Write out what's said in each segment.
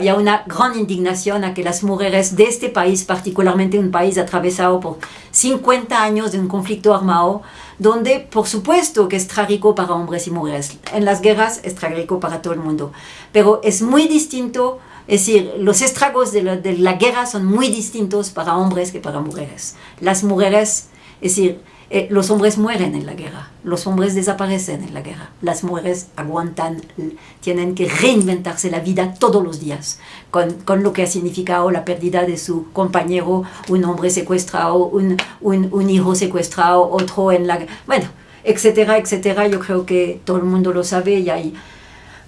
Hay una gran indignación a que las mujeres de este país, particularmente un país atravesado por 50 años de un conflicto armado, donde por supuesto que es trágico para hombres y mujeres. En las guerras es trágico para todo el mundo, pero es muy distinto, es decir, los estragos de la, de la guerra son muy distintos para hombres que para mujeres. Las mujeres, es decir, eh, los hombres mueren en la guerra, los hombres desaparecen en la guerra, las mujeres aguantan, tienen que reinventarse la vida todos los días, con, lo que ha significado la pérdida de su compañero, un hombre secuestrado, un, hijo secuestrado, otro en la... Bueno, etcétera, etcétera, yo creo que todo el mundo lo sabe y hay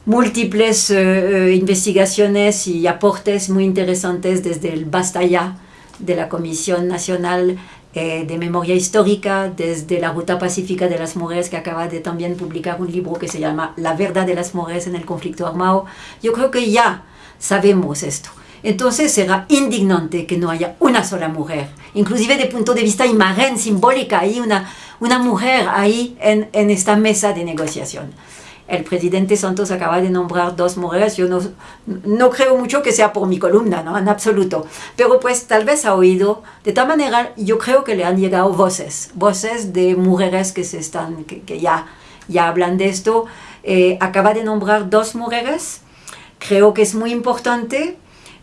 múltiples uh, investigaciones y aportes muy interesantes desde el Basta Ya de la Comisión Nacional eh, de memoria histórica desde la Ruta Pacífica de las Mujeres que acaba de también publicar un libro que se llama La verdad de las mujeres en el conflicto armado. Yo creo que ya sabemos esto. Entonces será indignante que no haya una sola mujer, inclusive de punto de vista imagen, simbólica, hay una, una mujer ahí en, en esta mesa de negociación el presidente Santos acaba de nombrar dos mujeres, yo no, no creo mucho que sea por mi columna, ¿no? en absoluto, pero pues tal vez ha oído, de tal manera yo creo que le han llegado voces, voces de mujeres que, se están, que, ya, ya hablan de esto, eh, acaba de nombrar dos mujeres, creo que es muy importante,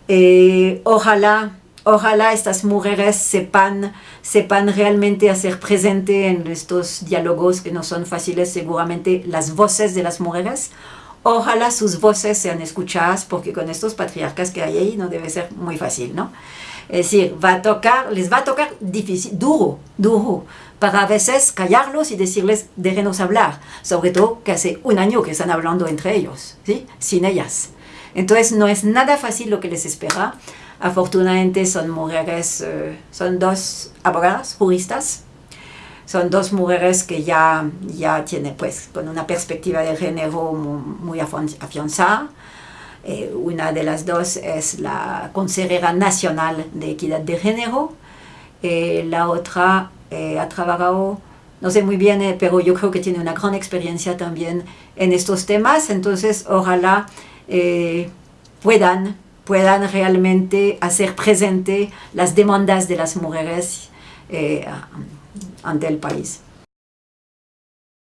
eh, ojalá ojalá estas mujeres sepan, sepan realmente hacer presente en estos diálogos que no son fáciles seguramente las voces de las mujeres. Ojalá sus voces sean escuchadas porque con estos patriarcas que hay ahí no debe ser muy fácil, ¿no? Es decir, va a tocar, les va a tocar difícil, duro, duro, para a veces callarlos y decirles, déjenos hablar, sobre todo que hace un año que están hablando entre ellos, ¿sí? sin ellas. Entonces no es nada fácil lo que les espera. Afortunadamente son mujeres, eh, son dos abogadas, juristas, son dos mujeres que ya, ya tienen pues con una perspectiva de género muy, afianzada. Eh, una de las dos es la consejera nacional de equidad de género, eh, la otra ha trabajado, no sé muy bien, pero yo creo que tiene una gran experiencia también en estos temas, entonces ojalá puedan puedan realmente hacer presente las demandas de las mujeres eh, ante el país.